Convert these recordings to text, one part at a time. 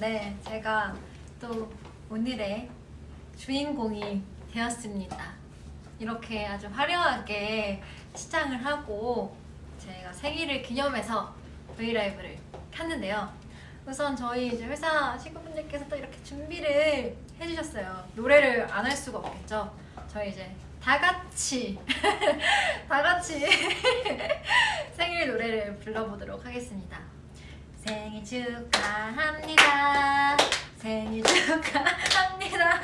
네, 제가 또 오늘의 주인공이 되었습니다. 이렇게 아주 화려하게 시장을 하고 제가 생일을 기념해서 브이라이브를 켰는데요. 우선 저희 이제 회사 친구분들께서 또 이렇게 준비를 해주셨어요. 노래를 안 할 수가 없겠죠. 저희 이제 다 같이 다 같이 생일 노래를 불러보도록 하겠습니다. 생일 축하합니다. 생일 축하합니다.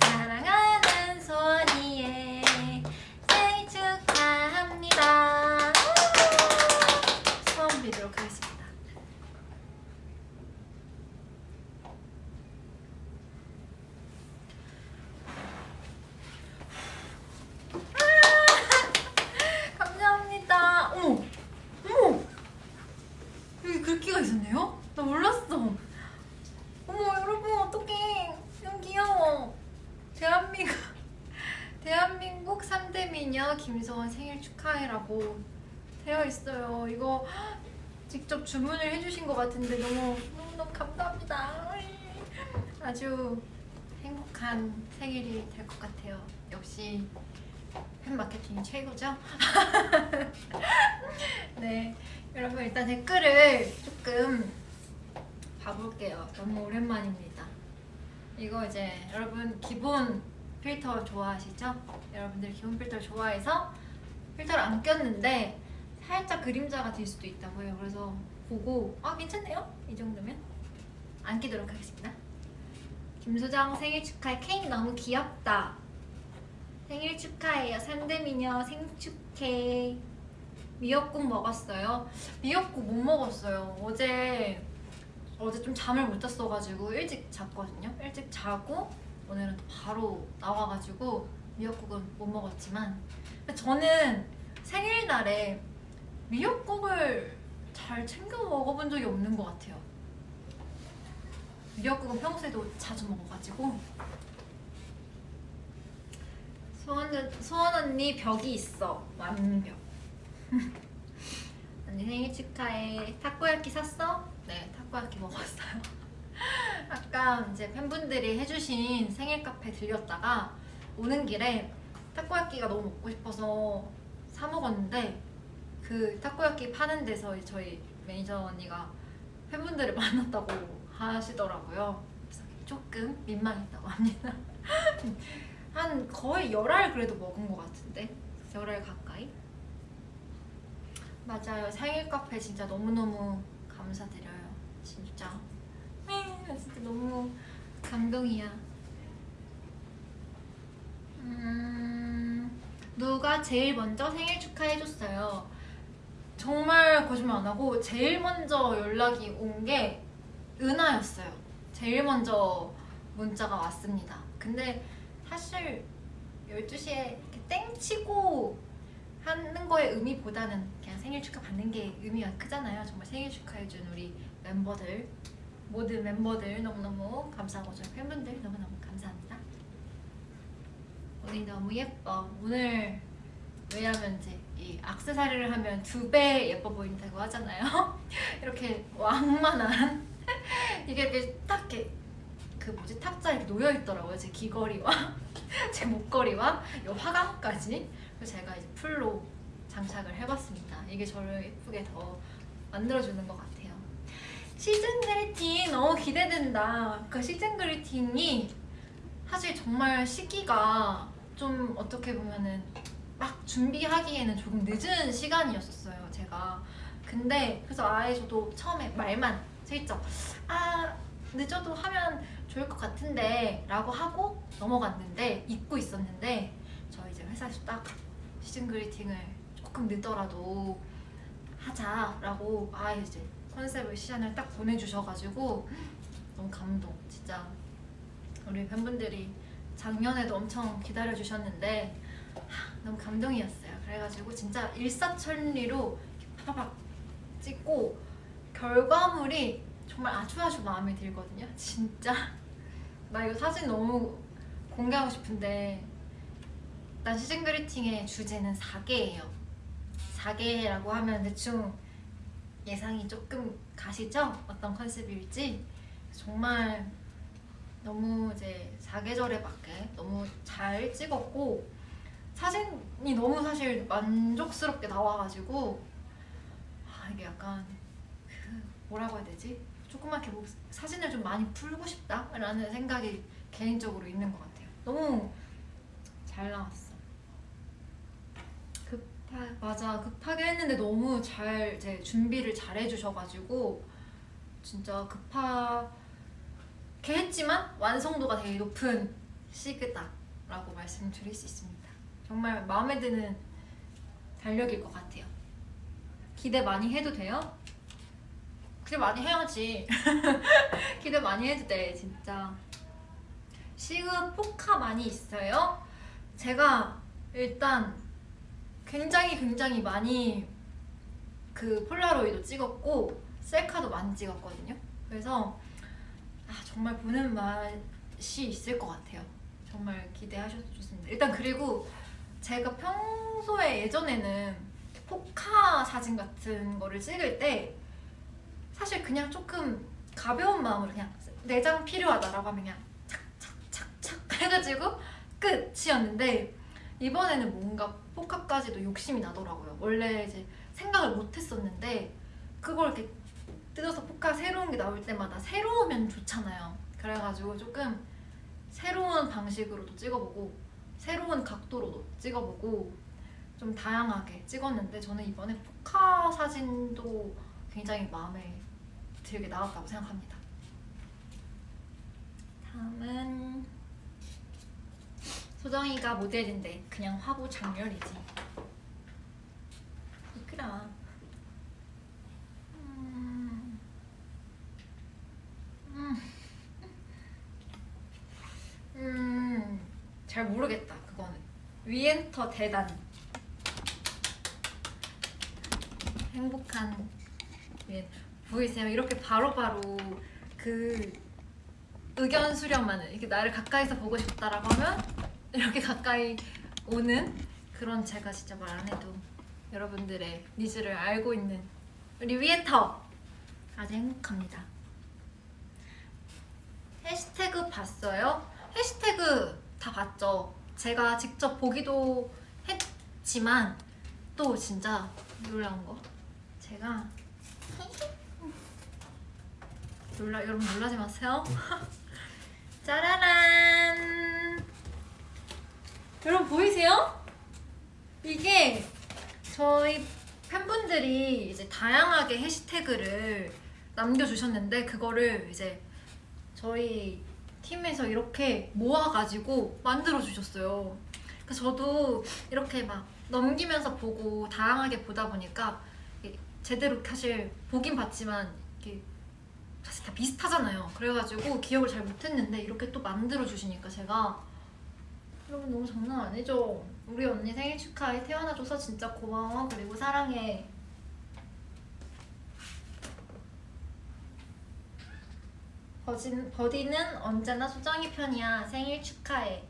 사랑하는 소원이의 생일 축하합니다. 소원 빌도록 하겠습니다. 감사합니다. 어머, 어머, 여기 글귀가 있었네요? 나 몰랐어. 어머, 여러분 어떡해. 너무 귀여워. 대한민국, 대한민국 3대 미녀 김소원 생일 축하해라고 되어 있어요. 이거 직접 주문을 해주신 것 같은데 너무 너무 감사합니다. 아주 행복한 생일이 될 것 같아요. 역시 팬 마케팅이 최고죠? 네, 여러분 일단 댓글을 조금 봐볼게요. 너무 오랜만입니다. 이거 이제 여러분 기본 필터 좋아하시죠? 여러분들 기본 필터 좋아해서 필터를 안 꼈는데 살짝 그림자가 될 수도 있다고요. 그래서 보고 아 괜찮네요? 이 정도면 안 끼도록 하겠습니다. 김소정 생일 축하해 케이크 너무 귀엽다. 생일 축하해요. 3대 미녀 생축해. 미역국 먹었어요? 미역국 못 먹었어요. 어제 어제 좀 잠을 못 잤어가지고 일찍 잤거든요. 일찍 자고 오늘은 또 바로 나와가지고 미역국은 못 먹었지만 저는 생일날에 미역국을 잘 챙겨 먹어본 적이 없는 것 같아요. 미역국은 평소에도 자주 먹어가지고. 소원, 소원 언니 벽이 있어. 완벽. 언니 생일 축하해. 타코야키 샀어? 네 타코야키 먹었어요. 아까 이제 팬분들이 해주신 생일 카페 들렸다가 오는 길에 타코야키가 너무 먹고 싶어서 사 먹었는데 그 타코야키 파는 데서 저희 매니저 언니가 팬분들을 만났다고 하시더라고요. 조금 민망했다고 합니다. 한 거의 열알 그래도 먹은 것 같은데? 열알 가까이? 맞아요. 생일 카페 진짜 너무너무 감사드려요. 진짜. 나 진짜 너무 감동이야. 음, 누가 제일 먼저 생일 축하해줬어요 정말 거짓말 안 하고 제일 먼저 연락이 온 게 은하였어요. 제일 먼저 문자가 왔습니다. 근데 사실 12시에 이렇게 땡치고 하는 거의 의미보다는 그냥 생일 축하 받는 게 의미가 크잖아요. 정말 생일 축하해준 우리 멤버들. 모든 멤버들 너무너무 감사하고 저희 팬분들 너무너무 감사합니다. 오늘 너무 예뻐. 오늘 왜냐면 이제 이 악세사리를 하면 두 배 예뻐 보인다고 하잖아요. 이렇게 왕만한 이게 이렇게 딱 이렇게 그 뭐지? 탁자 이렇게 놓여 있더라고요 제 귀걸이와. 제 목걸이와 이 화감까지. 그래서 제가 이제 풀로 장착을 해봤습니다. 이게 저를 예쁘게 더 만들어주는 것 같아요. 시즌 그리팅 너무 기대된다. 그 시즌 그리팅이 사실 정말 시기가 좀 어떻게 보면은 막 준비하기에는 조금 늦은 시간이었어요 제가. 근데 그래서 아예 저도 처음에 말만 슬쩍 아 늦어도 하면 좋을 것 같은데 라고 하고 넘어갔는데 잊고 있었는데 저희 이제 회사에서 딱 시즌 그리팅을 조금 늦더라도 하자라고 아예 이제 컨셉을 시안을 딱 보내주셔가지고 너무 감동 진짜. 우리 팬분들이 작년에도 엄청 기다려주셨는데 하, 너무 감동이었어요. 그래가지고 진짜 일사천리로 파박 찍고 결과물이 정말 아주 아주 마음에 들거든요. 진짜. 나 이거 사진 너무 공개하고 싶은데 일단 시즌 그리팅의 주제는 4개예요. 4개라고 하면 대충 예상이 조금 가시죠? 어떤 컨셉일지. 정말 너무 이제 사계절에 맞게 너무 잘 찍었고 사진이 너무 사실 만족스럽게 나와가지고 아 이게 약간 그 뭐라고 해야 되지? 조그맣게 뭐 사진을 좀 많이 풀고 싶다라는 생각이 개인적으로 있는 것 같아요. 너무 잘 나왔어. 급하 맞아 급하게 했는데 너무 잘 이제 준비를 잘 해주셔가지고 진짜 급하게 했지만 완성도가 되게 높은 시그다라고 말씀드릴 수 있습니다. 정말 마음에 드는 달력일 것 같아요. 기대 많이 해도 돼요? 기대 많이 해야지. 기대 많이 해도 돼, 진짜. 시그 포카 많이 있어요? 제가 일단 굉장히 굉장히 많이 그 폴라로이도 찍었고 셀카도 많이 찍었거든요. 그래서 아, 정말 보는 맛이 있을 것 같아요. 정말 기대하셔도 좋습니다. 일단 그리고 제가 평소에 예전에는 포카 사진 같은 거를 찍을 때 사실 그냥 조금 가벼운 마음으로 그냥 내 장 필요하다라고 하면 그냥 착착착착 해가지고 끝이었는데 이번에는 뭔가 포카까지도 욕심이 나더라고요. 원래 이제 생각을 못 했었는데 그걸 이렇게 뜯어서 포카 새로운 게 나올 때마다 새로우면 좋잖아요. 그래가지고 조금 새로운 방식으로도 찍어보고 새로운 각도로도 찍어보고 좀 다양하게 찍었는데 저는 이번에 포카 사진도 굉장히 마음에 들게 나왔다고 생각합니다. 다음은 소정이가 모델인데 그냥 화보 장렬이지. 이끌아. 음. 음. 음. 잘 모르겠다 그거는. 위엔터 대단. 행복한 위엔. 보이세요? 이렇게 바로바로 그 의견 수렴만을 이렇게 나를 가까이서 보고 싶다라고 하면 이렇게 가까이 오는 그런 제가 진짜 말 안 해도 여러분들의 needs를 알고 있는 우리 위엔터 아주 행복합니다. 해시태그 봤어요? 해시태그 다 봤죠. 제가 직접 보기도 했지만 또 진짜 놀라운 거 제가 놀라 여러분 놀라지 마세요. 짜라란. 여러분 보이세요? 이게 저희 팬분들이 이제 다양하게 해시태그를 남겨주셨는데 그거를 이제 저희 팀에서 이렇게 모아가지고 만들어 주셨어요. 그래서 저도 이렇게 막 넘기면서 보고 다양하게 보다 보니까 제대로 사실 보긴 봤지만 이렇게 사실 다 비슷하잖아요. 그래가지고 기억을 잘 못했는데 이렇게 또 만들어 주시니까 제가 여러분 너무 장난 아니죠? 우리 언니 생일 축하해 태어나줘서 진짜 고마워 그리고 사랑해 버진, 버디는 언제나 소정이 편이야. 생일 축하해.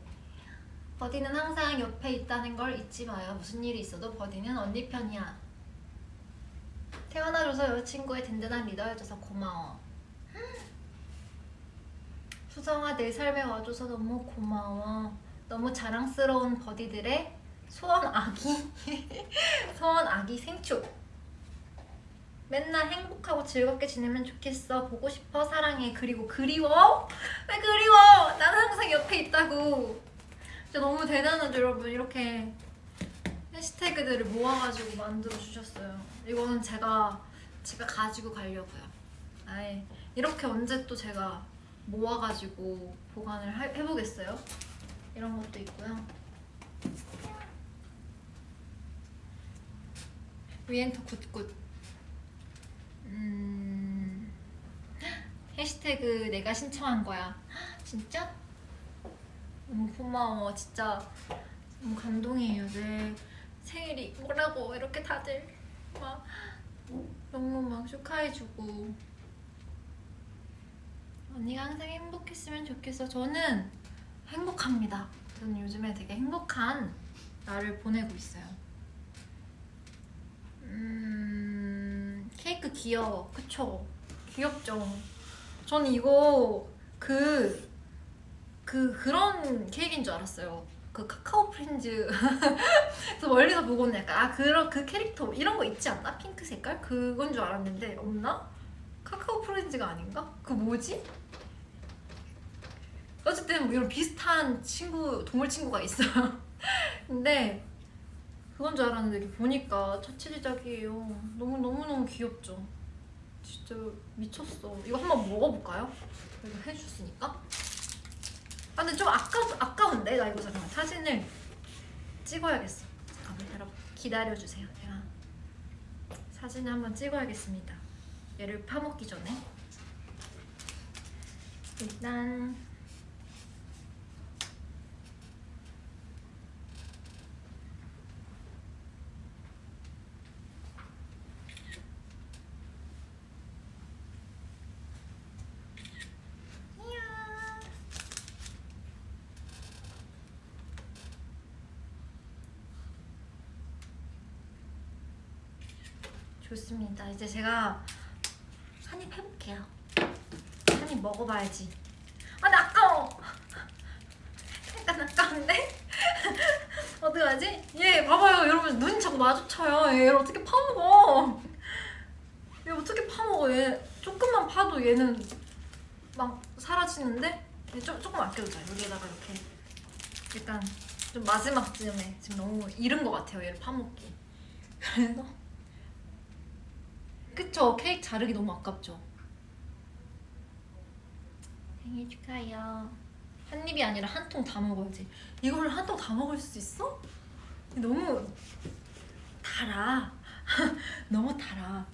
버디는 항상 옆에 있다는 걸 잊지 마요. 무슨 일이 있어도 버디는 언니 편이야. 태어나줘서 여자친구의 든든한 리더여줘서 고마워. 수정아 내 삶에 와줘서 너무 고마워. 너무 자랑스러운 버디들의 소원 아기. 소원 아기 생축 맨날 행복하고 즐겁게 지내면 좋겠어. 보고 싶어 사랑해. 그리고 그리워? 왜 그리워? 나는 항상 옆에 있다고. 진짜 너무 대단하죠 여러분. 이렇게 해시태그들을 모아가지고 만들어 주셨어요. 이거는 제가 집에 가지고 가려고요. 아예 이렇게 언제 또 제가 모아가지고 보관을 하, 해보겠어요? 이런 것도 있고요. 위엔터 good good 음... 해시태그 내가 신청한 거야. 진짜? 너무 고마워. 진짜 너무 감동이에요. 내 생일이 뭐라고 이렇게 다들 막 너무 막 축하해주고. 언니가 항상 행복했으면 좋겠어. 저는 행복합니다. 저는 요즘에 되게 행복한 날을 보내고 있어요. 음... 케이크 귀여워. 그쵸? 귀엽죠? 저는 이거 그, 그, 그런 케이크인 줄 알았어요. 그 카카오 프렌즈. 그래서 멀리서 보고는 약간, 아, 그런, 그 캐릭터, 이런 거 있지 않나? 핑크 색깔? 그건 줄 알았는데, 없나? 카카오 프렌즈가 아닌가? 그 뭐지? 어쨌든 뭐 이런 비슷한 친구, 동물 친구가 있어요. 근데, 그건 줄 알았는데 이렇게 보니까 자체 제작이에요. 너무 너무 너무 귀엽죠. 진짜 미쳤어. 이거 한번 먹어볼까요? 이거 해주셨으니까. 아 근데 좀 아까 아까운데 나 이거 잠깐만 사진을 찍어야겠어. 잠깐만 여러분 기다려 주세요. 제가 사진을 한번 찍어야겠습니다. 얘를 파먹기 전에 일단 이야. 좋습니다. 이제 제가 한 입 해볼게요. 한 입 먹어봐야지. 아, 근데 아까워. 약간 아까운데? 어떡하지? 얘 봐봐요, 여러분 눈이 자꾸 마주쳐요. 얘를 어떻게 파먹어? 얘 어떻게 파먹어? 얘 조금만 파도 얘는 막 사라지는데 얘 조, 조금 아껴두자. 여기에다가 이렇게 일단 좀 마지막쯤에 지금 너무 이른 것 같아요. 얘를 파먹기. 그래서 자르기 너무 아깝죠. 생일 축하해요. 한 입이 아니라 한 통 다 먹어야지. 이거를 한 통 다 먹을 수 있어? 너무 달아. 너무 달아.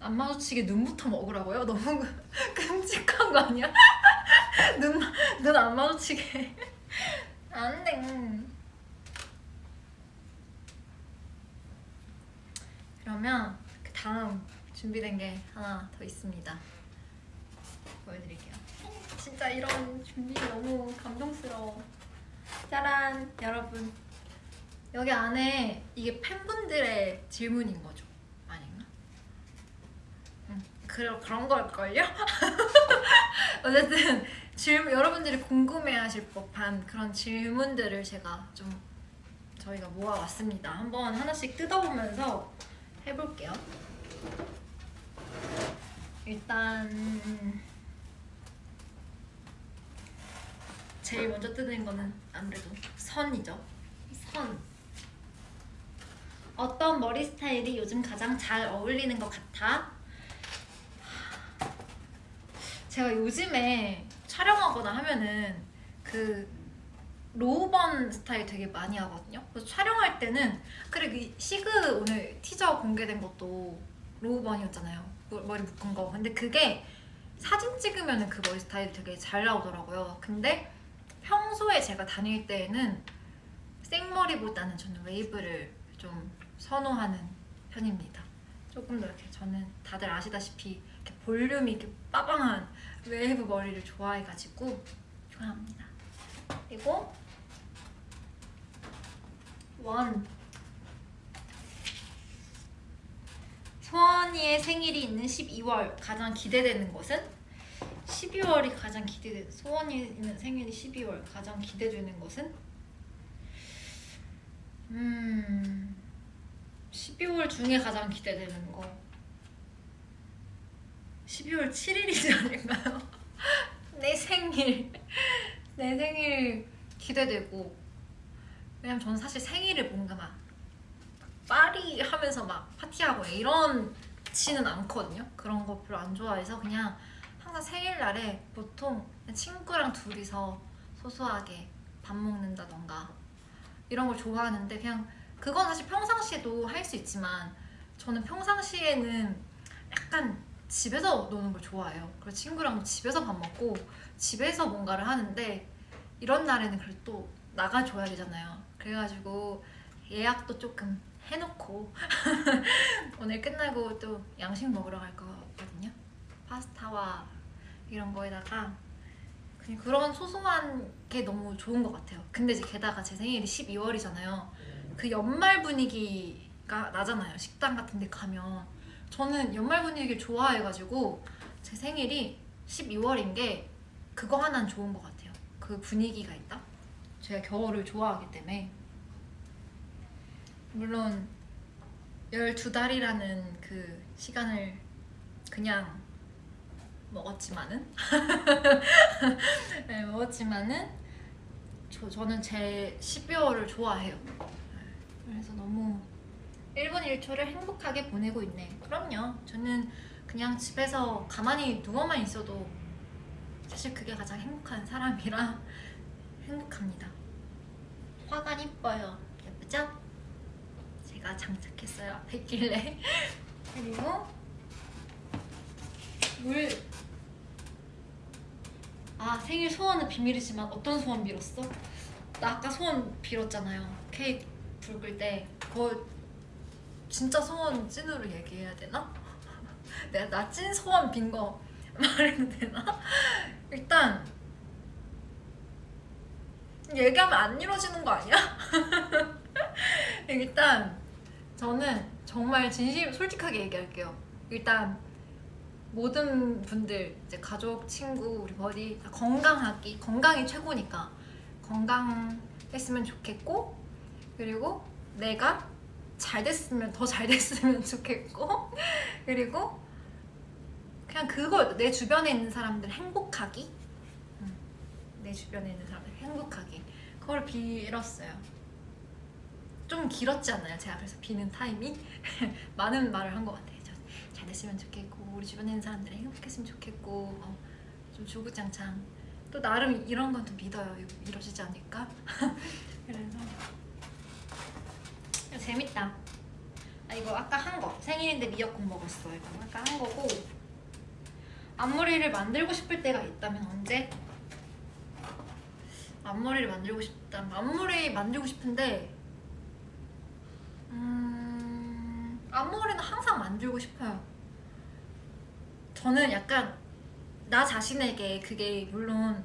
안 마주치게 눈부터 먹으라고요? 너무 끔찍한 거 아니야? 눈 눈 안 마주치게. 안돼 그러면 그 다음 준비된 게 하나 더 있습니다. 보여드릴게요. 진짜 이런 준비 너무 감동스러워. 짜란 여러분 여기 안에 이게 팬분들의 질문인 거죠? 아닌가? 응, 그런 그런 걸걸요? 어쨌든 질문 여러분들이 궁금해하실 법한 그런 질문들을 제가 좀 저희가 모아왔습니다. 한번 하나씩 뜯어보면서 해볼게요. 일단 제일 먼저 뜯는 거는 아무래도 선이죠. 선. 어떤 머리 스타일이 요즘 가장 잘 어울리는 것 같아? 제가 요즘에 촬영하거나 하면은 그 로우번 스타일 되게 많이 하거든요. 그래서 촬영할 때는 그래 그 시그 오늘 티저 공개된 것도 low bun이었잖아요. 머- 머리 묶은 거. 근데 그게 사진 찍으면 그 머리 스타일이 되게 잘 나오더라고요. 근데 평소에 제가 다닐 때에는 생머리보다는 저는 웨이브를 좀 선호하는 편입니다. 조금 더 이렇게 저는 다들 아시다시피 이렇게 볼륨이 이렇게 빠방한 웨이브 머리를 좋아해가지고 좋아합니다. 그리고 원. 소원이의 생일이 있는 12월 가장 기대되는 것은? 12월이 가장 기대돼 소원이 있는 생일이 12월 가장 기대되는 것은? 음 12월 중에 가장 기대되는 거. 12월 7일이지 않을까요? 내 생일. 내 생일 기대되고 왜냐면 저는 사실 생일을 뭔가 막 파리 하면서 막 파티하고 이런 지는 않거든요. 그런 거 별로 안 좋아해서 그냥 항상 생일날에 보통 친구랑 둘이서 소소하게 밥 먹는다던가 이런 걸 좋아하는데 그냥 그건 사실 평상시에도 할 수 있지만 저는 평상시에는 약간 집에서 노는 걸 좋아해요. 그리고 친구랑 집에서 밥 먹고 집에서 뭔가를 하는데 이런 날에는 그래도 또 나가줘야 되잖아요 그래가지고 예약도 조금 해놓고 오늘 끝나고 또 양식 먹으러 갈 거거든요 파스타와 이런 거에다가 그냥 그런 소소한 게 너무 좋은 것 같아요 근데 이제 게다가 제 생일이 12월이잖아요 그 연말 분위기 나잖아요. 식당 같은 데 가면. 저는 연말 분위기를 좋아해가지고 제 생일이 12월인 게 그거 하나는 좋은 것 같아요. 그 분위기가 있다. 제가 겨울을 좋아하기 때문에. 물론 12달이라는 그 시간을 그냥 먹었지만은 네, 먹었지만은 저, 저는 제 12월을 좋아해요. 그래서 너무 1분 1초를 행복하게 보내고 있네. 그럼요. 저는 그냥 집에서 가만히 누워만 있어도 사실 그게 가장 행복한 사람이라 행복합니다 화관 이뻐요 예쁘죠? 제가 장착했어요 앞에 있길래 그리고 물. 아 생일 소원은 비밀이지만 어떤 소원 빌었어? 나 아까 소원 빌었잖아요. 케이크 불 때. 그거 진짜 소원 찐으로 얘기해야 되나? 내가 나 찐 소원 빈 거 말해도 되나? 일단 얘기하면 안 이루어지는 거 아니야? 일단 저는 정말 진심 솔직하게 얘기할게요. 일단 모든 분들 이제 가족, 친구, 우리 버디 다 건강하기 건강이 최고니까 건강했으면 좋겠고 그리고 내가 잘 됐으면 더 잘 됐으면 좋겠고 그리고 그냥 그거 내 주변에 있는 사람들 행복하기 음, 내 주변에 있는 사람들 행복하기 그걸 빌었어요. 좀 길었지 않나요? 제가 그래서 비는 타임이? 많은 말을 한 것 같아요. 저잘 됐으면 좋겠고 우리 주변에 있는 사람들이 행복했으면 좋겠고 어, 좀 주구장창. 또 나름 이런 건 또 믿어요. 이루어지지 않을까? 그래서. 재밌다. 아 이거 아까 한거. 생일인데 미역국 먹었어. 이거 아까 한 거고. 앞머리를 만들고 싶을 때가 있다면 언제? 앞머리를 만들고 싶다 앞머리 만들고 싶은데 음... 앞머리는 항상 만들고 싶어요. 저는 약간 나 자신에게 그게 물론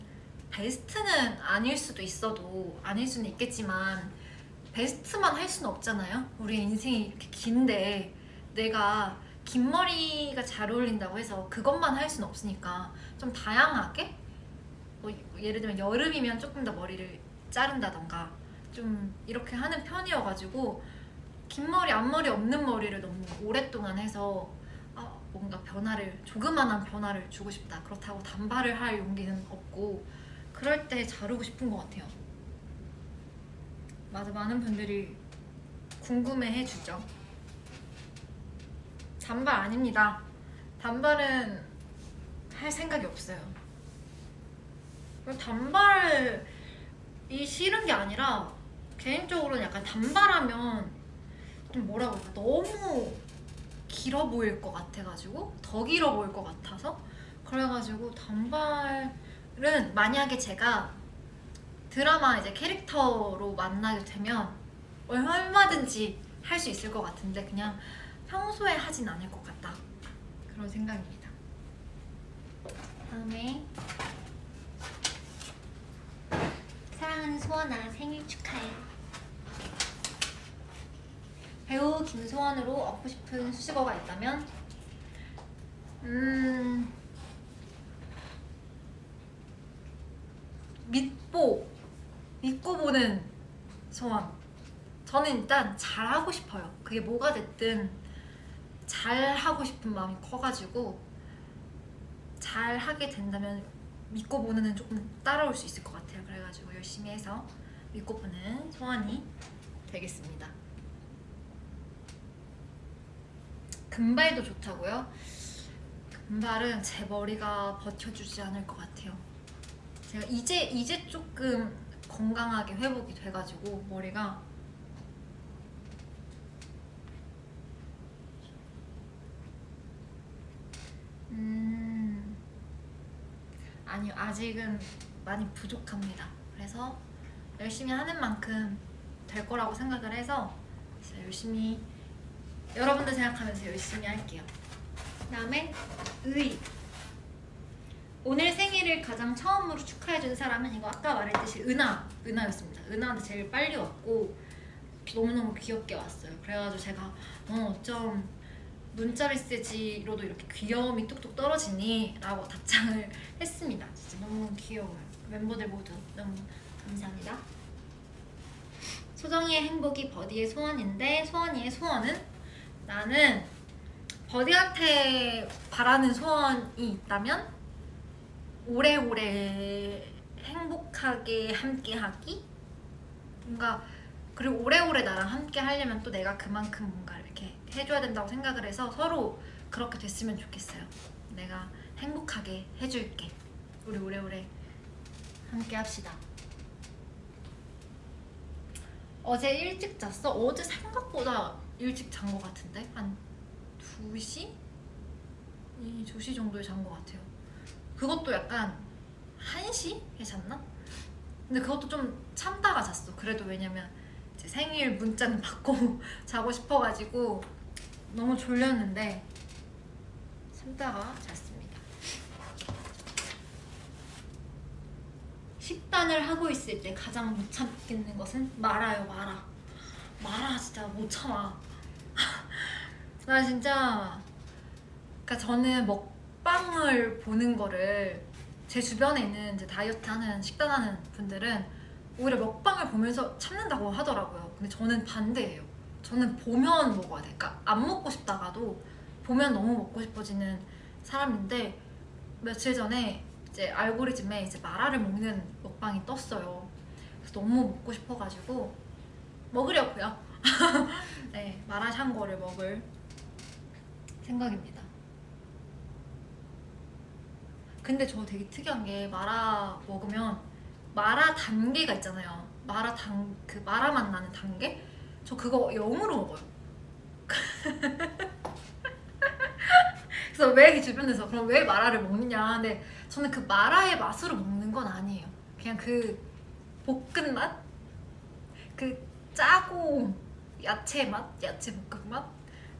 베스트는 아닐 수도 있어도 아닐 수는 있겠지만 베스트만 할 수는 없잖아요. 우리 인생이 이렇게 긴데 내가 긴 머리가 잘 어울린다고 해서 그것만 할 수는 없으니까 좀 다양하게 뭐 예를 들면 여름이면 조금 더 머리를 자른다던가 좀 이렇게 하는 편이어가지고 긴 머리, 앞머리 없는 머리를 너무 오랫동안 해서 아, 뭔가 변화를 조그만한 변화를 주고 싶다. 그렇다고 단발을 할 용기는 없고 그럴 때 자르고 싶은 것 같아요. 맞아 많은 분들이 궁금해 해 주죠. 단발 아닙니다. 단발은 할 생각이 없어요 단발이 싫은 게 아니라 개인적으로는 약간 단발하면 좀 뭐라고 할까 너무 길어 보일 것 같아가지고 더 길어 보일 것 같아서. 그래가지고 단발은 만약에 제가 드라마 이제 캐릭터로 만나게 되면 얼마든지 할 수 있을 것 같은데 그냥 평소에 하진 않을 것 같다. 그런 생각입니다. 다음에 사랑하는 소원아 생일 축하해. 배우 김소원으로 얻고 싶은 수식어가 있다면? 음 믿보 믿고 보는 소원. 저는 일단 잘하고 싶어요. 그게 뭐가 됐든 잘하고 싶은 마음이 커가지고 잘하게 된다면 믿고 보는 조금 따라올 수 있을 것 같아요 그래가지고 열심히 해서 믿고 보는 소원이 되겠습니다 금발도 좋다고요? 금발은 제 머리가 버텨주지 않을 것 같아요 제가 이제 이제 조금 건강하게 회복이 돼가지고 머리가 음 아니요 아직은 많이 부족합니다 그래서 열심히 하는 만큼 될 거라고 생각을 해서 열심히 여러분들 생각하면서 열심히 할게요 그 다음에 의 오늘 생일을 가장 처음으로 축하해준 사람은 이거 아까 말했듯이 은하 은하였습니다 은하한테 제일 빨리 왔고 너무너무 귀엽게 왔어요. 그래가지고 제가 어, 어쩜 문자 메시지로도 이렇게 귀여움이 뚝뚝 떨어지니? 라고 답장을 했습니다. 진짜 너무 귀여워요. 멤버들 모두 너무 감사합니다. 소정이의 행복이 버디의 소원인데 소원이의 소원은? 나는 버디한테 바라는 소원이 있다면 오래오래 행복하게 함께하기? 뭔가 그리고 오래오래 나랑 함께 하려면 또 내가 그만큼 뭔가 이렇게 해줘야 된다고 생각을 해서 서로 그렇게 됐으면 좋겠어요. 내가 행복하게 해줄게. 우리 오래오래 함께 합시다. 어제 일찍 잤어? 어제 생각보다 일찍 잔 것 같은데? 한 2시? 이 2시 정도에 잔 것 같아요. 그것도 약간 1시에 잤나? 근데 그것도 좀 참다가 잤어. 그래도 왜냐면 제 생일 문자는 받고 자고 싶어가지고 너무 졸렸는데 참다가 잤습니다. 식단을 하고 있을 때 가장 못 참겠는 것은 마라요 마라. 마라 진짜 못 참아. 나 진짜 그러니까 저는 먹방을 보는 거를 제 주변에 있는 이제 다이어트 하는 식단 하는 분들은 오히려 먹방을 보면서 참는다고 하더라고요. 근데 저는 반대예요. 저는 보면 먹어야 돼. 그러니까 안 먹고 싶다가도 보면 너무 먹고 싶어지는 사람인데 며칠 전에 이제 알고리즘에 이제 마라를 먹는 먹방이 떴어요. 그래서 너무 먹고 싶어가지고 먹으려고요. 네, 마라샹궈를 먹을 생각입니다. 근데 저 되게 특이한 게 마라 먹으면 마라 단계가 있잖아요. 마라 단 그 마라 맛 나는 단계? 저 그거 0으로 먹어요. 그래서 왜이 주변에서 그럼 왜 마라를 먹느냐? 근데 저는 그 마라의 맛으로 먹는 건 아니에요. 그냥 그 볶은 맛, 그 짜고 야채 맛, 야채 볶음 맛.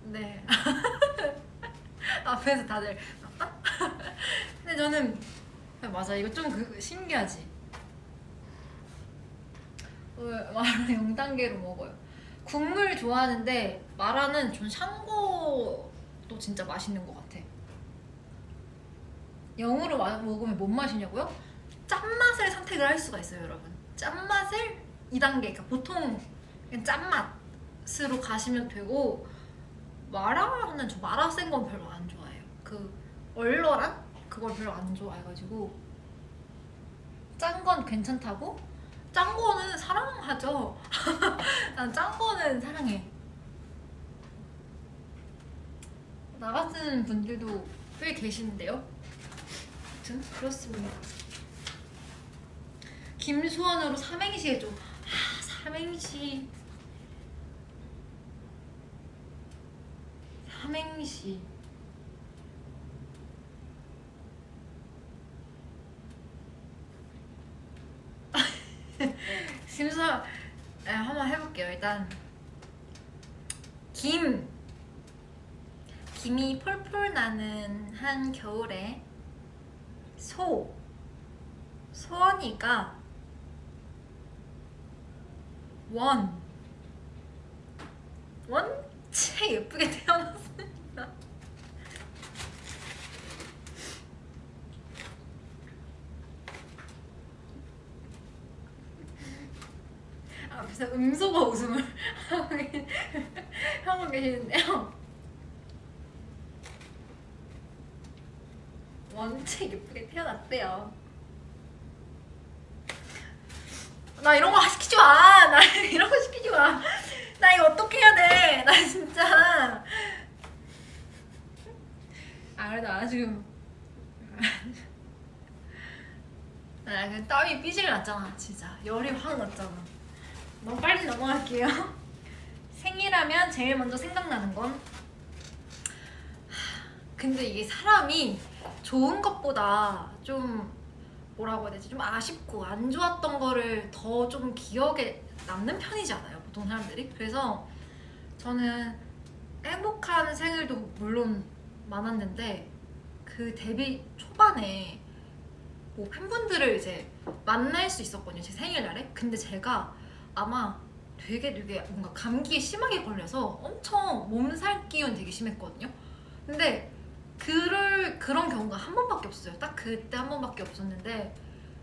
네. 앞에서 다들 근데 저는 맞아 이거 좀 그 신기하지. 어, 마라 0단계로 먹어요. 국물 좋아하는데 마라는 전 샹궈도 진짜 맛있는 것 같아. 0으로 먹으면 뭔 맛이냐고요? 짠맛을 선택을 할 수가 있어요 여러분. 짠맛을 2단계 그러니까 보통 짠맛으로 가시면 되고 마라는 저 마라 센 건 별로 안 좋아해요. 그 얼얼한 그걸 별로 안 좋아해가지고 짠 건 괜찮다고 짠 거는 사랑하죠. 난 짠 거는 사랑해. 나 같은 분들도 꽤 계시는데요. 아무튼 그렇습니다. 김수원으로 삼행시 해줘. 아 삼행시. 삼행시. 심사 네, 한번 해볼게요. 일단 김 김이 폴폴 나는 한 겨울에 소 소원이가 원 원체 예쁘게 태어났습니다. 앞에서 음소거 웃음을 하고 계시는데요. 원체 예쁘게 태어났대요. 나 이런 거 시키지 마. 나 이런 거 시키지 마. 나 이거 어떻게 해야 돼? 나 진짜. 아 그래도 나 지금 나그 땀이 삐질 났잖아 진짜 열이 확 났잖아 너무 빨리 넘어갈게요 생일하면 제일 먼저 생각나는 건 하, 근데 이게 사람이 좋은 것보다 좀 뭐라고 해야 되지? 좀 아쉽고 안 좋았던 거를 더 좀 기억에 남는 편이지 않아요 보통 사람들이? 그래서 저는 행복한 생일도 물론 많았는데 그 데뷔 초반에 뭐 팬분들을 이제 만날 수 있었거든요 제 생일날에. 근데 제가 아마 되게 되게 뭔가 감기에 심하게 걸려서 엄청 몸살 기운 되게 심했거든요. 근데 그럴 그런 경우가 한 번밖에 없어요. 딱 그때 한 번밖에 없었는데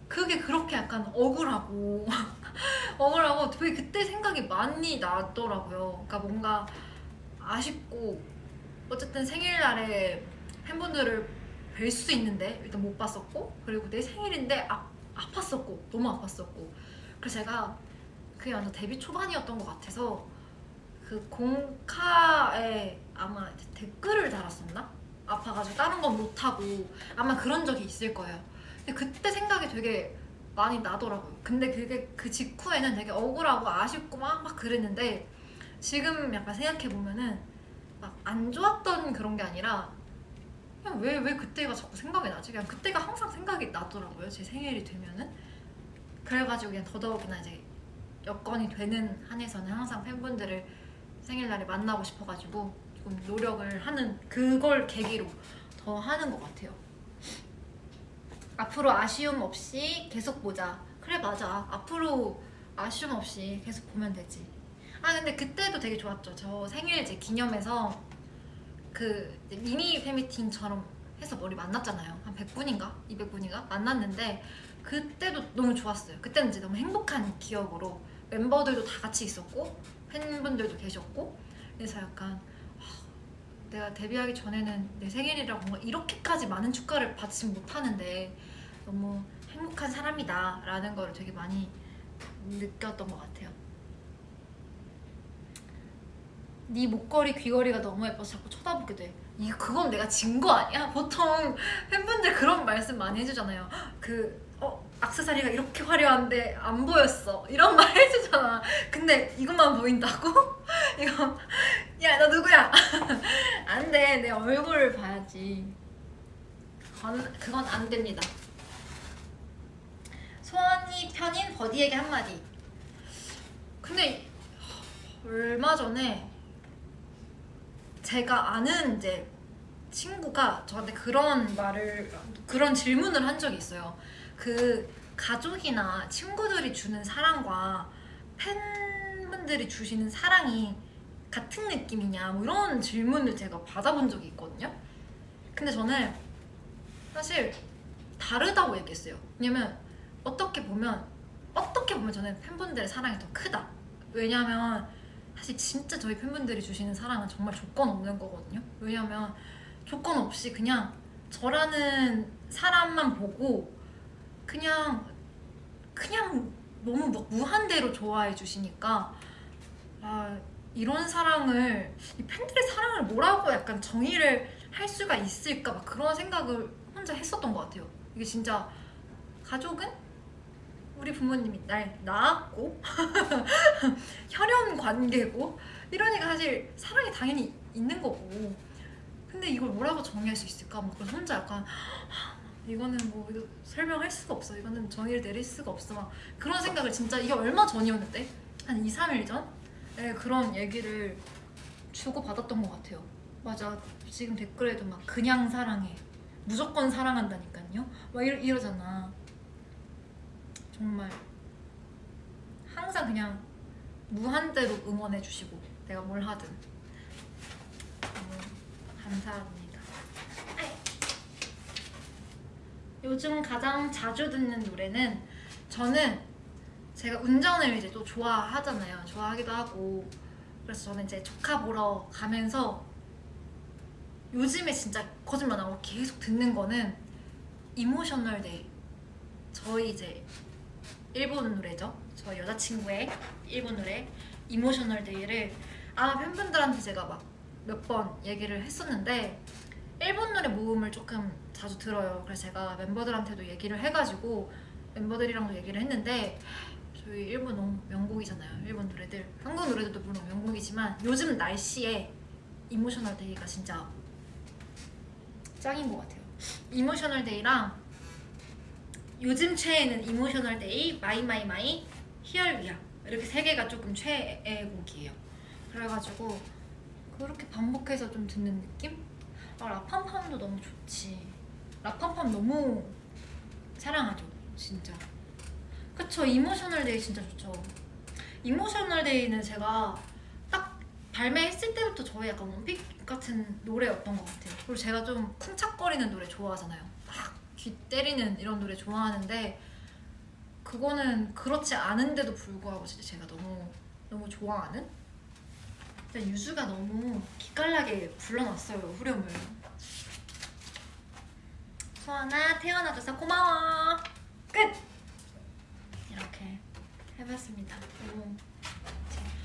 그게 그렇게 약간 억울하고 억울하고 되게 그때 생각이 많이 나더라고요. 그러니까 뭔가 아쉽고 어쨌든 생일날에 팬분들을 뵐 수 있는데 일단 못 봤었고 그리고 내 생일인데 아, 아팠었고 너무 아팠었고 그래서 제가 그게 완전 데뷔 초반이었던 것 같아서 그 공카에 아마 댓글을 달았었나? 아파가지고 다른 건 못하고 아마 그런 적이 있을 거예요. 근데 그때 생각이 되게 많이 나더라고요. 근데 그게 그 직후에는 되게 억울하고 아쉽고 막, 막 그랬는데 지금 약간 생각해보면은 막 안 좋았던 그런 게 아니라 그냥 왜, 왜 그때가 자꾸 생각이 나지? 그냥 그때가 항상 생각이 나더라고요 제 생일이 되면은. 그래가지고 그냥 더더욱이나 이제 여건이 되는 한에서는 항상 팬분들을 생일날에 만나고 싶어가지고 조금 노력을 하는 그걸 계기로 더 하는 것 같아요. 앞으로 아쉬움 없이 계속 보자. 그래 맞아. 앞으로 아쉬움 없이 계속 보면 되지. 아 근데 그때도 되게 좋았죠. 저 생일 제 기념해서 그 미니 팬미팅처럼 해서 머리 만났잖아요. 한 100분인가? 200분인가? 만났는데 그때도 너무 좋았어요. 그때는 이제 너무 행복한 기억으로 멤버들도 다 같이 있었고 팬분들도 계셨고 그래서 약간 아, 내가 데뷔하기 전에는 내 생일이라고 뭔가 이렇게까지 많은 축하를 받지 못하는데 너무 행복한 사람이다 라는 걸 되게 많이 느꼈던 것 같아요. 네 목걸이 귀걸이가 너무 예뻐서 자꾸 쳐다보게 돼. 이, 그건 내가 진 거 아니야? 보통 팬분들 그런 말씀 많이 해주잖아요. 그 어, 악세사리가 이렇게 화려한데 안 보였어. 이런 말 해주잖아. 근데 이것만 보인다고? 이거 야 너 누구야? 안 돼. 내 얼굴을 봐야지. 그건, 그건 안 됩니다. 소원이 편인 버디에게 한마디. 근데 얼마 전에 제가 아는 이제 친구가 저한테 그런 말을 그런 질문을 한 적이 있어요 그 가족이나 친구들이 주는 사랑과 팬분들이 주시는 사랑이 같은 느낌이냐? 뭐 이런 질문을 제가 받아본 적이 있거든요. 근데 저는 사실 다르다고 얘기했어요. 왜냐면 어떻게 보면 어떻게 보면 저는 팬분들의 사랑이 더 크다. 왜냐면 사실 진짜 저희 팬분들이 주시는 사랑은 정말 조건 없는 거거든요. 왜냐면 조건 없이 그냥 저라는 사람만 보고 그냥 그냥 너무 막 무한대로 좋아해 주시니까 아 이런 사랑을 이 팬들의 사랑을 뭐라고 약간 정의를 할 수가 있을까 막 그런 생각을 혼자 했었던 것 같아요 이게 진짜 가족은 우리 부모님이 날 낳았고 혈연 관계고 이러니까 사실 사랑이 당연히 있는 거고 근데 이걸 뭐라고 정의할 수 있을까? 막 혼자 약간 이거는 뭐 이거 설명할 수가 없어. 이거는 정의를 내릴 수가 없어. 막 그런 생각을 진짜 이게 얼마 전이었는데? 한 2, 3일 전에 그런 얘기를 주고받았던 것 같아요. 맞아. 지금 댓글에도 막 그냥 사랑해 무조건 사랑한다니까요? 막 이러, 이러잖아. 정말 항상 그냥 무한대로 응원해 주시고 내가 뭘 하든. 너무 감사합니다 요즘 가장 자주 듣는 노래는 저는 제가 운전을 이제 또 좋아하잖아요. 좋아하기도 하고 그래서 저는 이제 조카 보러 가면서 요즘에 진짜 거짓말 안 하고 계속 듣는 거는 Emotional Day 저희 이제 일본 노래죠. 저 여자친구의 일본 노래 Emotional Day를 아마 팬분들한테 제가 막 몇 번 얘기를 했었는데 일본 노래 모음을 조금 자주 들어요. 그래서 제가 멤버들한테도 얘기를 해가지고 멤버들이랑도 얘기를 했는데 저희 일본 너무 명곡이잖아요. 일본 노래들. 한국 노래들도 물론 명곡이지만 요즘 날씨에 Emotional Day가 진짜 짱인 것 같아요. Emotional Day랑 요즘 최애는 이모셔널 데이, 마이마이마이, 히얼위야 이렇게 세 개가 조금 최애 곡이에요. 그래가지고 그렇게 반복해서 좀 듣는 느낌? 아 La Pam Pam도 너무 좋지 La Pam Pam 너무 사랑하죠 진짜 그쵸 Emotional Day 진짜 좋죠 Emotional Day는 제가 딱 발매했을 때부터 저의 약간 one pick 같은 노래였던 것 같아요. 그리고 제가 좀 쿵착거리는 노래 좋아하잖아요. 막 귀 때리는 이런 노래 좋아하는데 그거는 그렇지 않은데도 불구하고 진짜 제가 너무 너무 좋아하는 유주가 너무 기깔나게 불러놨어요 후렴을 소아나 태어나줘서 고마워. 끝! 이렇게 해봤습니다. 너무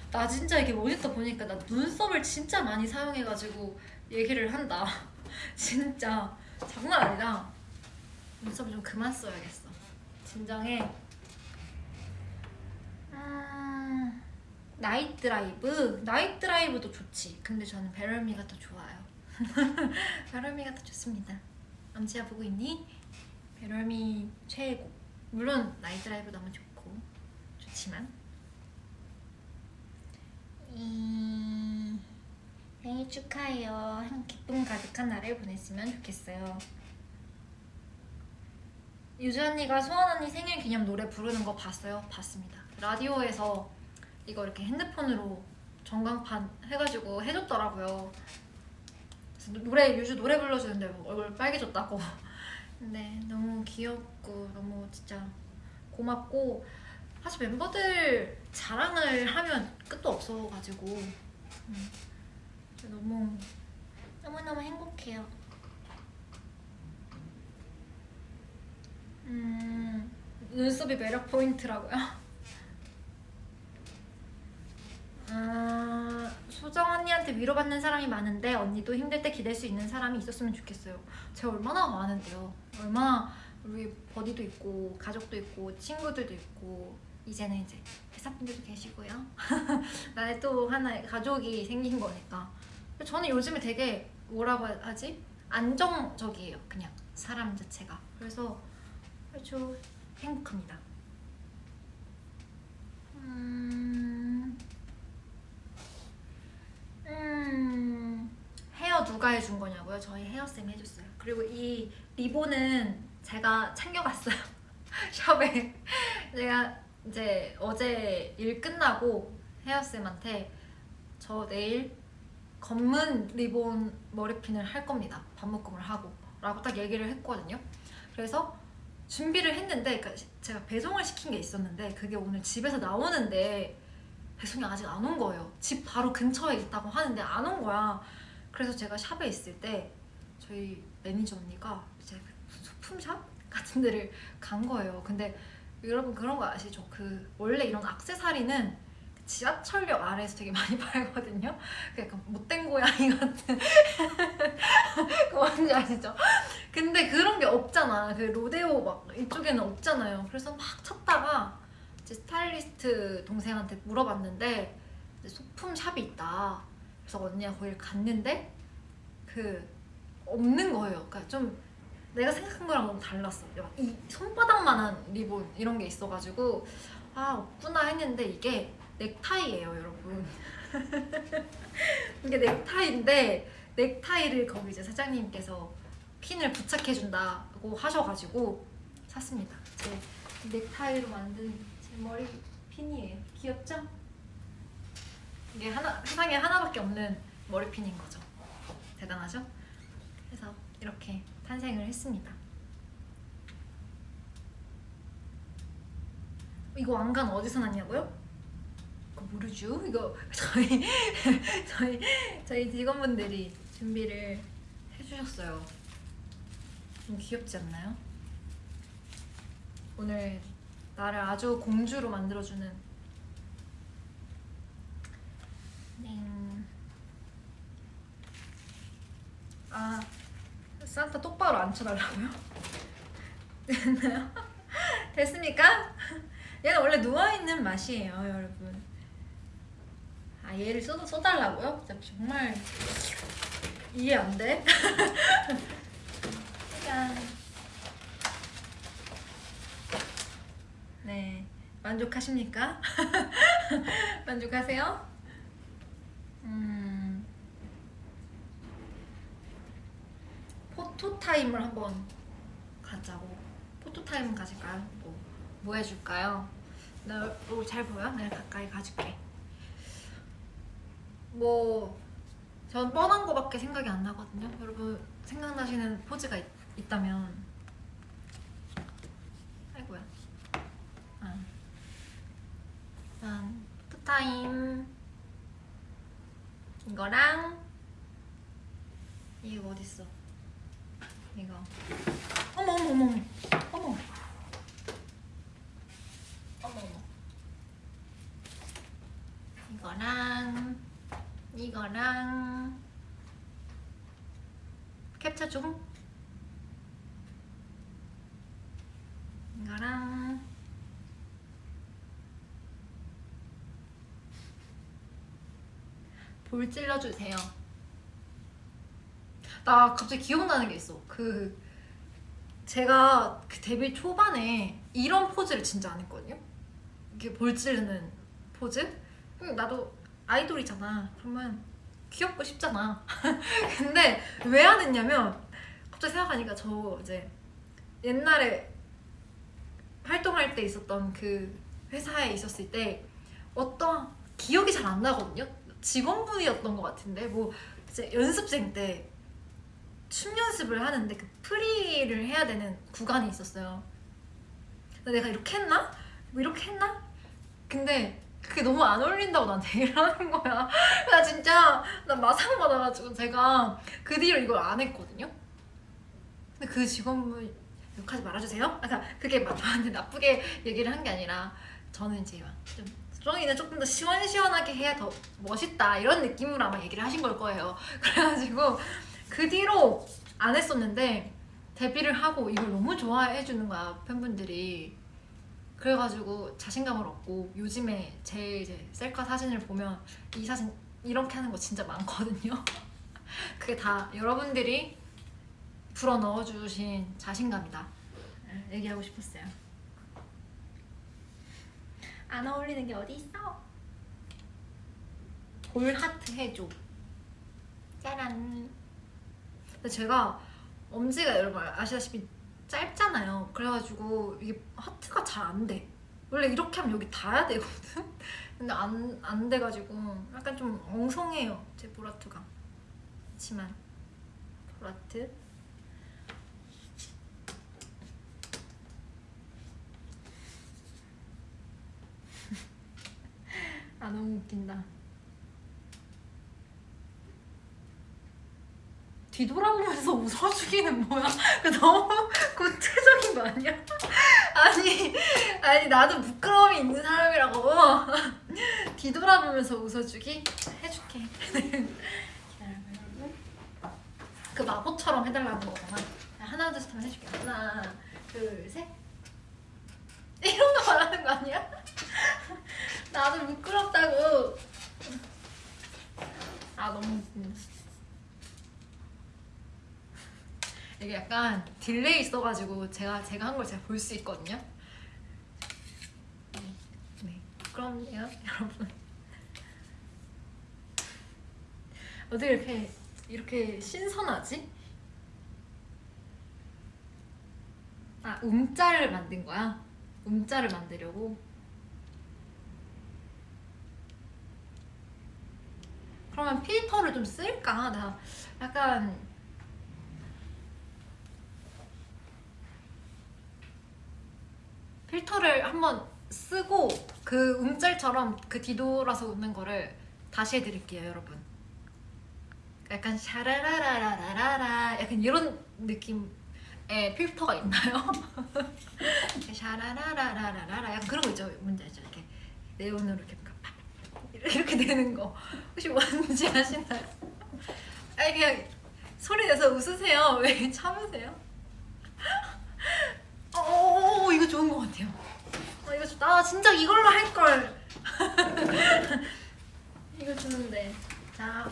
나 진짜 이게 모니터 보니까 나 눈썹을 진짜 많이 사용해가지고 얘기를 한다. 진짜 장난 아니다. 눈썹 좀 그만 써야겠어. 진정해. 음, Night Drive. Night Drive도 좋지. 근데 저는 Better Me가 더 좋아요. Better Me가 더 좋습니다 암지야 보고 있니? Better Me 최고 물론 Night Drive 너무 좋고 좋지만 이... 생일 축하해요 기쁨 가득한 날을 보냈으면 좋겠어요 유주 언니가 소원 언니 생일 기념 노래 부르는 거 봤어요? 봤습니다. 라디오에서 이거 이렇게 핸드폰으로 전광판 해가지고 해줬더라고요. 노래 유주 노래 불러주는데 얼굴 빨개졌다고. 근데 너무 귀엽고 너무 진짜 고맙고 사실 멤버들 자랑을 하면 끝도 없어가지고 음, 너무 너무너무 행복해요. 음, 눈썹이 매력 포인트라고요? 아, 소정 언니한테 위로받는 사람이 많은데 언니도 힘들 때 기댈 수 있는 사람이 있었으면 좋겠어요. 제가 얼마나 많은데요. 얼마나 우리 버디도 있고 가족도 있고 친구들도 있고 이제는 이제 회사분들도 계시고요. 나의 또 하나의 가족이 생긴 거니까. 저는 요즘에 되게 뭐라고 하지? 안정적이에요. 그냥 사람 자체가. 그래서 아주 행복합니다. 음... 음... 헤어 누가 해준 거냐고요? 저희 헤어쌤이 해줬어요. 그리고 이 리본은 제가 챙겨갔어요. 샵에. 제가 이제 어제 일 끝나고 헤어쌤한테 저 내일 검은 리본 머리핀을 할 겁니다. 반묶음을 하고 라고 딱 얘기를 했거든요. 그래서 준비를 했는데 그러니까 제가 배송을 시킨 게 있었는데 그게 오늘 집에서 나오는데 배송이 아직 안 온 거예요 집 바로 근처에 있다고 하는데 안 온 거야 그래서 제가 샵에 있을 때 저희 매니저 언니가 이제 그 소품샵 같은 데를 간 거예요. 근데 여러분 그런 거 아시죠? 그 원래 이런 악세사리는 지하철역 아래에서 되게 많이 팔거든요. 그 약간 못된 고양이 같은. 그거 뭔지 아시죠? 근데 그런 게 없잖아. 그 로데오 막 이쪽에는 없잖아요. 그래서 막 찾다가 이제 스타일리스트 동생한테 물어봤는데 소품 샵이 있다 그래서 언니가 거기를 갔는데 그 없는 거예요. 그러니까 좀 내가 생각한 거랑 너무 달랐어. 이 손바닥만한 리본 이런 게 있어가지고 아 없구나 했는데 이게 넥타이예요 여러분. 이게 넥타이인데 넥타이를 거기 이제 사장님께서 핀을 부착해준다고 하셔가지고 샀습니다. 제 넥타이로 만든 제 머리 핀이에요. 귀엽죠? 이게 하나, 세상에 하나밖에 없는 머리핀인 거죠 대단하죠? 그래서 이렇게 탄생을 했습니다 이거 왕관 어디서 났냐고요? 그거 모르죠? 이거 저희 저희 저희 직원분들이 준비를 해주셨어요. 좀 귀엽지 않나요? 오늘 나를 아주 공주로 만들어주는 네. 아 산타 똑바로 앉혀달라고요? 됐나요? 됐습니까? 얘는 원래 누워있는 맛이에요 여러분 아 얘를 써, 써달라고요? 정말 이해 안 돼? 짠. 네 만족하십니까? 만족하세요? 음 photo time을 한번 가자고 photo time 가질까요? 뭐, 뭐 해줄까요? 나 얼굴 잘 보여? 내가 가까이 가줄게. 뭐, 전 뻔한 거밖에 생각이 안 나거든요. 여러분 생각나시는 포즈가 있, 있다면. 아이고야. 아. 일단 포토타임 이거랑 이거 어딨어? 이거. 어머 어머 어머 어머. 어머. 어머. 이거랑 이거랑 캡처 중 이거랑 볼 찔러주세요. 나 갑자기 기억나는 게 있어. 그 제가 그 데뷔 초반에 이런 포즈를 진짜 안 했거든요? 이렇게 볼 찌르는 포즈? 음, 나도 아이돌이잖아. 그러면 귀엽고 싶잖아. 근데 왜 안 했냐면 갑자기 생각하니까 저 이제 옛날에 활동할 때 있었던 그 회사에 있었을 때 어떤 기억이 잘 안 나거든요 직원분이었던 것 같은데 뭐 이제 연습생 때 춤 연습을 하는데 그 프리를 해야 되는 구간이 있었어요. 내가 이렇게 했나? 뭐 이렇게 했나? 근데 그게 너무 안 어울린다고 나한테 얘기를 하는 거야. 나 진짜 나 마상 받아가지고 제가 그 뒤로 이걸 안 했거든요. 근데 그 직원분 욕하지 말아주세요. 그러니까 그게 막 저한테 나쁘게 얘기를 한 게 아니라 저는 이제 막 좀 수정이는 조금 더 시원시원하게 해야 더 멋있다 이런 느낌으로 아마 얘기를 하신 걸 거예요. 그래가지고 그 뒤로 안 했었는데 데뷔를 하고 이걸 너무 좋아해 주는 거야 팬분들이. 그래가지고 자신감을 얻고 요즘에 제 이제 셀카 사진을 보면 이 사진 이렇게 하는 거 진짜 많거든요. 그게 다 여러분들이 불어 넣어주신 자신감이다. 네, 얘기하고 싶었어요 안 어울리는 게 어디 있어? 볼 하트 해줘. 짜란. 근데 제가 엄지가 여러분 아시다시피 짧잖아요. 그래가지고 이게 하트가 잘 안 돼. 원래 이렇게 하면 여기 닿아야 되거든? 근데 안, 안 돼가지고 약간 좀 엉성해요. 제 볼하트가. 그렇지만 볼하트 아 너무 웃긴다 뒤돌아보면서 웃어주기는 뭐야? 그 너무 구체적인 거 아니야? 아니, 아니 나도 부끄러움이 있는 사람이라고 뒤돌아보면서 웃어주기 해줄게. 그 마법처럼 해달라는 거잖아. 하나 둘셋 하면 해줄게. 하나, 둘, 셋. 이런 거 말하는 거 아니야? 나도 부끄럽다고. 아 너무 웃긴다. 이게 약간 delay 있어가지고 제가 제가 한 걸 제가 볼 수 있거든요. 네, 네. 그럼요, 여러분. 어떻게 이렇게 이렇게 신선하지? 아 음자를 만든 거야? 음자를 만들려고? 그러면 필터를 좀 쓸까? 나 약간 필터를 한번 쓰고 그 음짤처럼 그 뒤돌아서 웃는 거를 다시 해드릴게요 여러분 약간 샤라라라라라라 약간 이런 느낌의 필터가 있나요? 샤라라라라라라 약간 그런 거 있죠 뭔지 알죠? 이렇게 네온으로 이렇게 이렇게 되는 거 혹시 뭔지 아시나요? 아니 그냥 소리 내서 웃으세요 왜 참으세요? 어, 어, 어, 이거 좋은 것 같아요. 어, 이거 좋다. 아, 진짜 이걸로 할 걸. 이거 좋은데. 자,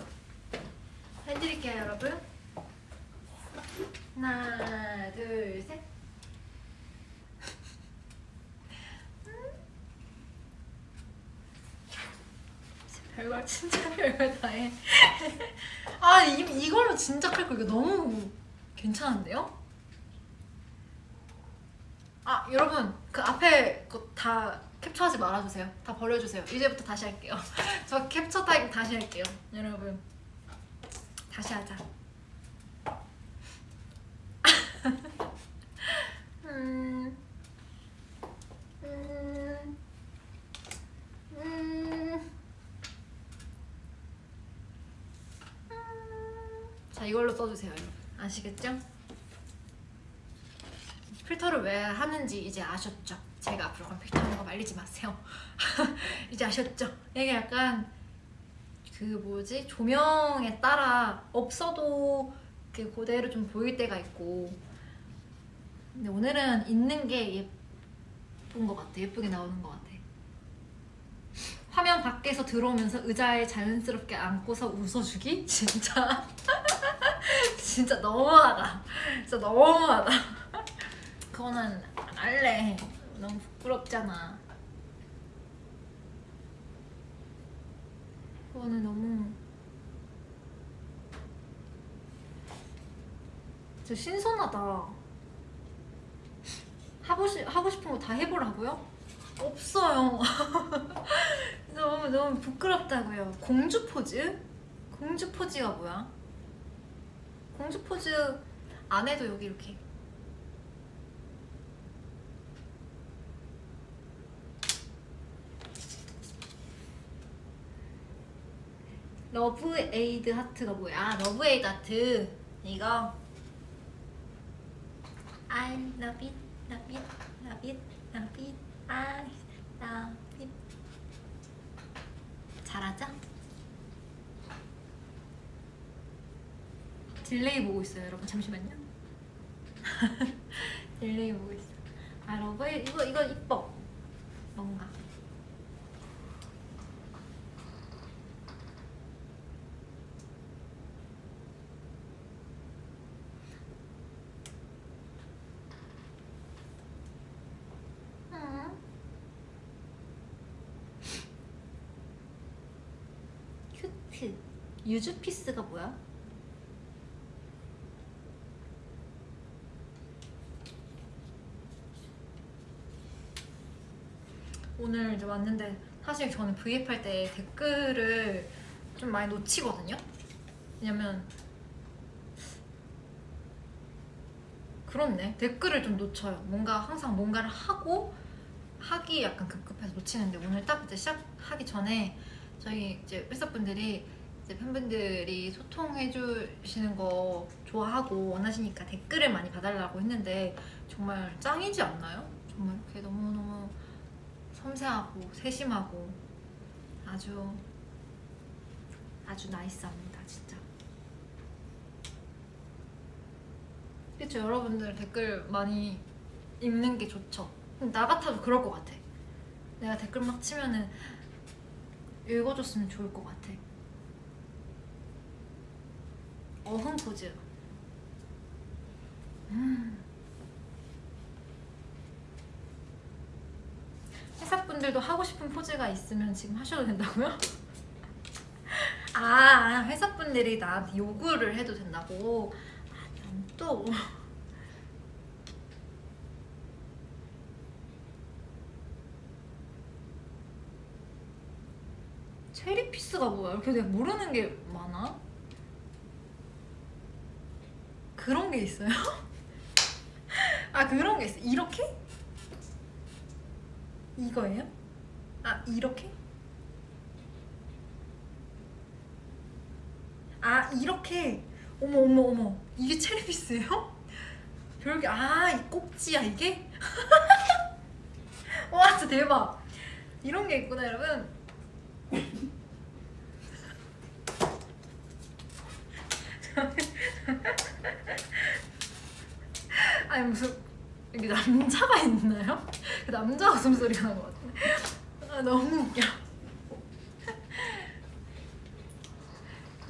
해드릴게요, 여러분. 하나, 둘, 셋. 별걸 진짜 별걸 다 해. 아, 이, 이걸로 진짜 할거 이거 너무 괜찮은데요? 아 여러분 그 앞에 거다 캡처하지 말아주세요. 다 버려주세요. 이제부터 다시 할게요. 저 캡처 타임 다시 할게요. 여러분 다시 하자. 음, 음, 음. 자 이걸로 써주세요 아시겠죠? 필터를 왜 하는지 이제 아셨죠? 제가 앞으로 그럼 필터 하는 거 말리지 마세요 이제 아셨죠? 이게 약간 그 뭐지 조명에 따라 없어도 그 그대로 좀 보일 때가 있고 근데 오늘은 있는 게 예쁜 것 같아 예쁘게 나오는 것 같아 화면 밖에서 들어오면서 의자에 자연스럽게 앉고서 웃어주기? 진짜 진짜 너무하다. 진짜 너무하다. 그거는 안 할래. 너무 부끄럽잖아. 그거는 너무 진짜 신선하다. 하고, 싶, 하고 싶은 거 다 해보라고요? 없어요. 너무 너무 부끄럽다고요. 공주 포즈? 공주 포즈가 뭐야? 공주 포즈 안 해도 여기 이렇게. 러브 에이드 하트가 뭐야? 러브 에이드 하트. 이거. I love it, love it, love it, love it, I love it. 잘하죠? 딜레이 보고 있어요 여러분. 잠시만요. 딜레이 보고 있어 아 러브? 이거 이거 이뻐. 뭔가. 음. 큐트. 유즈피스가 뭐야? 오늘 이제 왔는데 사실 저는 브이앱 할 때 댓글을 좀 많이 놓치거든요. 왜냐면 그렇네. 댓글을 좀 놓쳐요. 뭔가 항상 뭔가를 하고 하기 약간 급급해서 놓치는데 오늘 딱 이제 시작하기 전에 저희 이제 회사분들이 이제 팬분들이 소통해 주시는 거 좋아하고 원하시니까 댓글을 많이 봐달라고 했는데 정말 짱이지 않나요? 정말 이렇게 너무너무 섬세하고 세심하고 아주 아주 나이스합니다 진짜. 그쵸 여러분들 댓글 많이 읽는 게 좋죠? 나 같아도 그럴 것 같아. 내가 댓글 막 치면은 읽어줬으면 좋을 것 같아. 어흥 포즈. 음. 회사분들도 하고 싶은 포즈가 있으면 지금 하셔도 된다고요? 아 회사분들이 나한테 요구를 해도 된다고? 아니 또 체리피스가 뭐야? 이렇게 내가 모르는 게 많아? 그런 게 있어요? 아 그런 게 있어 이렇게? 이거예요? 아 이렇게? 아 이렇게 어머 어머 어머 이게 체리피스예요? 별게 아이 꼭지야 이게? 와 진짜 대박 이런 게 있구나 여러분 아니 무슨 여기 남자가 있나요? 남자 웃음소리가 나는 것 같은데 아, 너무 웃겨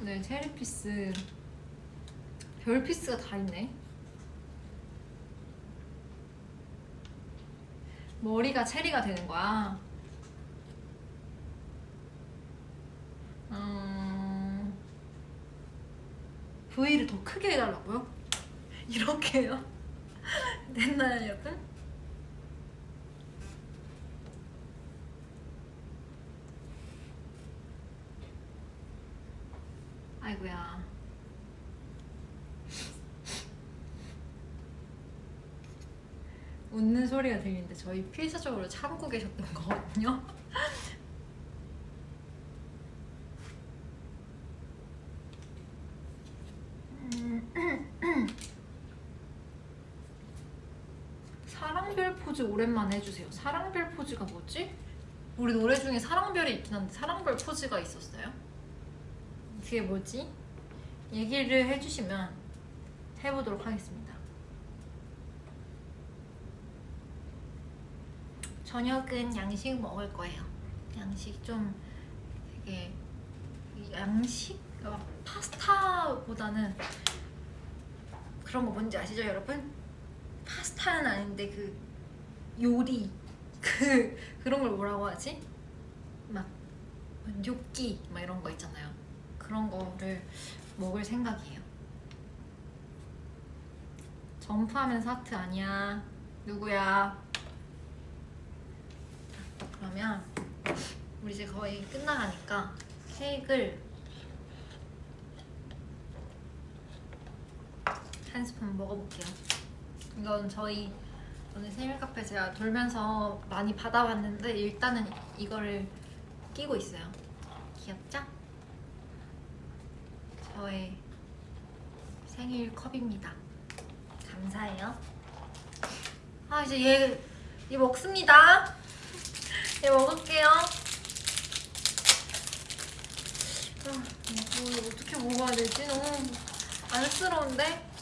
네 체리피스 별피스가 다 있네 머리가 체리가 되는 거야 음... V를 더 크게 해달라고요? 이렇게요? 됐나요 여튼? 아이고야 웃는 소리가 들리는데 저희 필사적으로 참고 계셨던 거거든요 오랜만에 해주세요. 사랑별 포즈가 뭐지? 우리 노래 중에 사랑별이 있긴 한데 사랑별 포즈가 있었어요? 그게 뭐지? 얘기를 해주시면 해보도록 하겠습니다. 저녁은 양식 먹을 거예요. 양식 좀 되게 양식 어, 파스타보다는 그런 거 뭔지 아시죠, 여러분? 파스타는 아닌데 그 요리 그 그런 걸 뭐라고 하지? 막 뇨끼 막 이런 거 있잖아요. 그런 거를 먹을 생각이에요. 점프하면서 하트 아니야. 누구야? 그러면 우리 이제 거의 끝나가니까 케이크를 한 스푼 먹어볼게요. 이건 저희 오늘 생일 카페 제가 돌면서 많이 받아봤는데 일단은 이거를 끼고 있어요. 귀엽죠? 저의 생일 컵입니다. 감사해요. 아 이제 얘, 얘 먹습니다. 얘 먹을게요. 아, 이거 어떻게 먹어야 되지? 너무 안쓰러운데?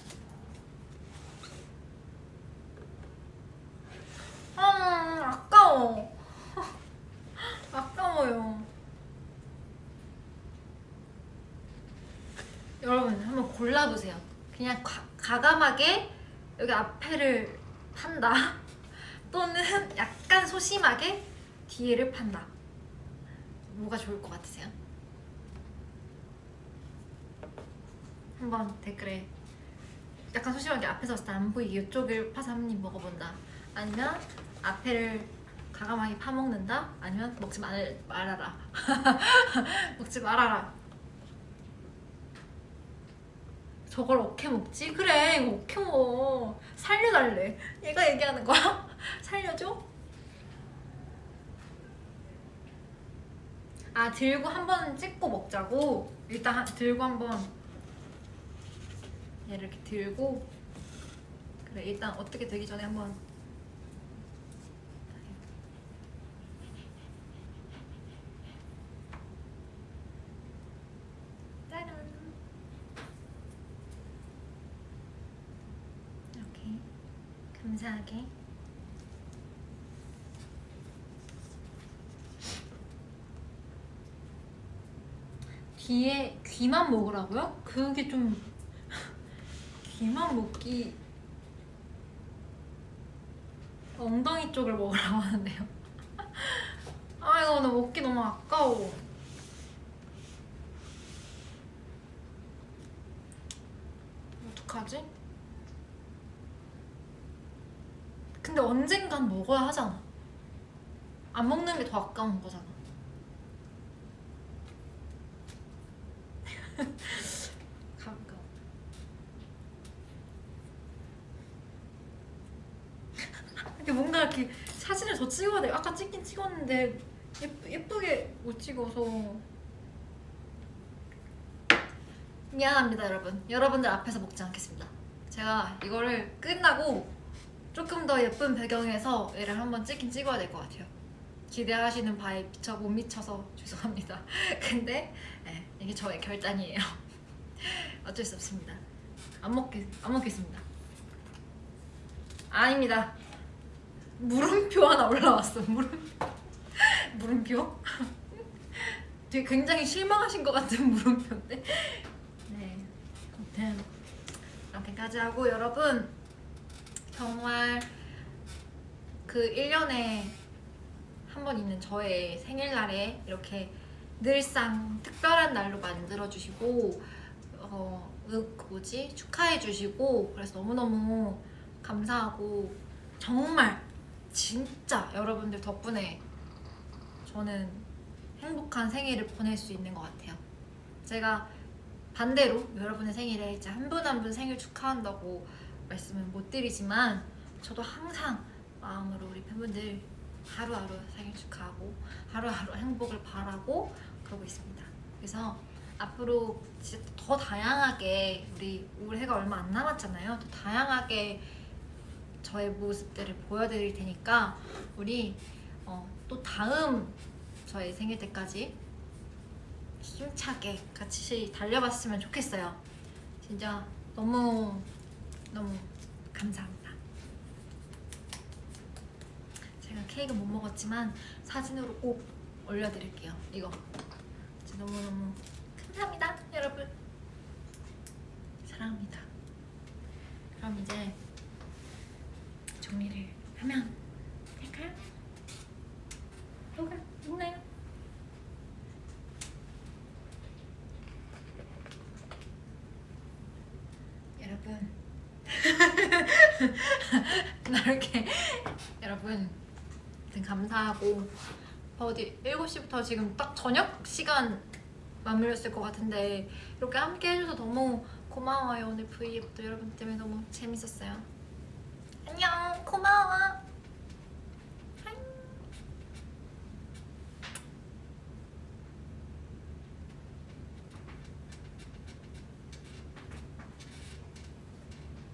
아, 아까워. 아까워요. 여러분 한번 골라보세요. 가감하게 여기 앞에를 판다. 또는 약간 소심하게 뒤에를 판다. 뭐가 좋을 것 같으세요? 한번 댓글에 약간 소심하게 앞에서 봤을 때 안 보이게 이쪽을 파서 한 입 먹어본다. 아니면 앞에를 가감하게 파먹는다. 아니면 먹지 말, 말아라. 먹지 말아라. 저걸 어떻게 먹지? 그래 이거 어떻게 먹어 살려달래 얘가 얘기하는 거야? 살려줘? 아 들고 한 번 찍고 먹자고? 일단 한- 들고 한번 얘를 이렇게 들고 그래 일단 어떻게 되기 전에 한번 짜란 이렇게 감사하게 뒤에 귀만 먹으라고요? 그게 좀 귀만 먹기 엉덩이 쪽을 먹으라고 하는데요 아 이거 나 먹기 너무 아까워 어떡하지? 근데 언젠간 먹어야 하잖아. 안 먹는 게 더 아까운 거잖아. 가까 이렇게 뭔가 이렇게 사진을 더 찍어야 돼 아까 찍긴 찍었는데 예쁘, 예쁘게 못 찍어서. 미안합니다 여러분. 여러분들 앞에서 먹지 않겠습니다. 제가 이거를 끝나고 조금 더 예쁜 배경에서 얘를 한번 찍긴 찍어야 될 것 같아요. 기대하시는 바에 미쳐 못 미쳐서 죄송합니다. 근데 네, 이게 저의 결단이에요. 어쩔 수 없습니다. 안 먹겠 안 먹겠습니다. 아닙니다. 물음표 하나 올라왔어. 물음 물음표? 되게 굉장히 실망하신 것 같은 물음표인데? 네. 아무튼 이렇게까지 하고 여러분 정말 그 1년에 한 번 있는 저의 생일날에 이렇게 늘상 특별한 날로 만들어주시고 어, 그 뭐지? 축하해주시고 그래서 너무너무 감사하고 정말 진짜 여러분들 덕분에 저는 행복한 생일을 보낼 수 있는 것 같아요. 제가 반대로 여러분의 생일에 이제 한 분 한 분 생일 축하한다고 말씀은 못 드리지만 저도 항상 마음으로 우리 팬분들 하루하루 생일 축하하고 하루하루 행복을 바라고 그러고 있습니다. 그래서 앞으로 진짜 더 다양하게 우리 올해가 얼마 안 남았잖아요. 더 다양하게 저의 모습들을 보여드릴 테니까 우리 어, 또 다음 저의 생일 때까지 힘차게 같이 달려봤으면 좋겠어요. 진짜 너무 너무 감사합니다. 제가 케이크 못 먹었지만 사진으로 꼭 올려드릴게요. 이거 너무너무 감사합니다, 여러분. 사랑합니다. 그럼 이제 정리를 하면 될까요? 뭐가 있나요? 여러분 이렇게 여러분 감사하고 어디 7시부터 지금 딱 저녁 시간 맞물렸을 것 같은데 이렇게 함께 해줘서 너무 고마워요 오늘 V앱도 여러분 때문에 너무 재밌었어요. 안녕 고마워